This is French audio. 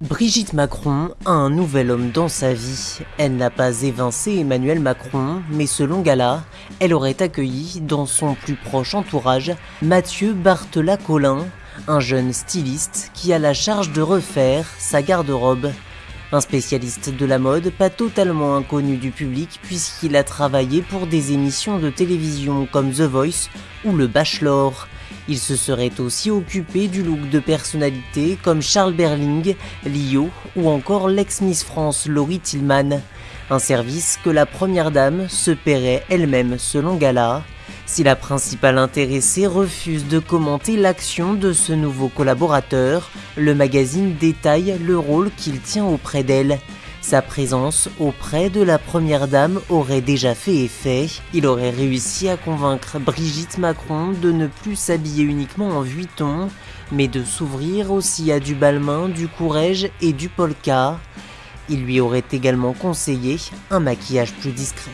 Brigitte Macron a un nouvel homme dans sa vie. Elle n'a pas évincé Emmanuel Macron, mais selon Gala, elle aurait accueilli dans son plus proche entourage Mathieu Barthelat-Collin, un jeune styliste qui a la charge de refaire sa garde-robe. Un spécialiste de la mode pas totalement inconnu du public puisqu'il a travaillé pour des émissions de télévision comme The Voice ou Le Bachelor. Il se serait aussi occupé du look de personnalités comme Charles Berling, Lio ou encore l'ex-Miss France Laurie Tillman. Un service que la première dame se paierait elle-même selon Gala. Si la principale intéressée refuse de commenter l'action de ce nouveau collaborateur, le magazine détaille le rôle qu'il tient auprès d'elle. Sa présence auprès de la première dame aurait déjà fait effet. Il aurait réussi à convaincre Brigitte Macron de ne plus s'habiller uniquement en vuitton, mais de s'ouvrir aussi à du balmain, du courage et du polka. Il lui aurait également conseillé un maquillage plus discret.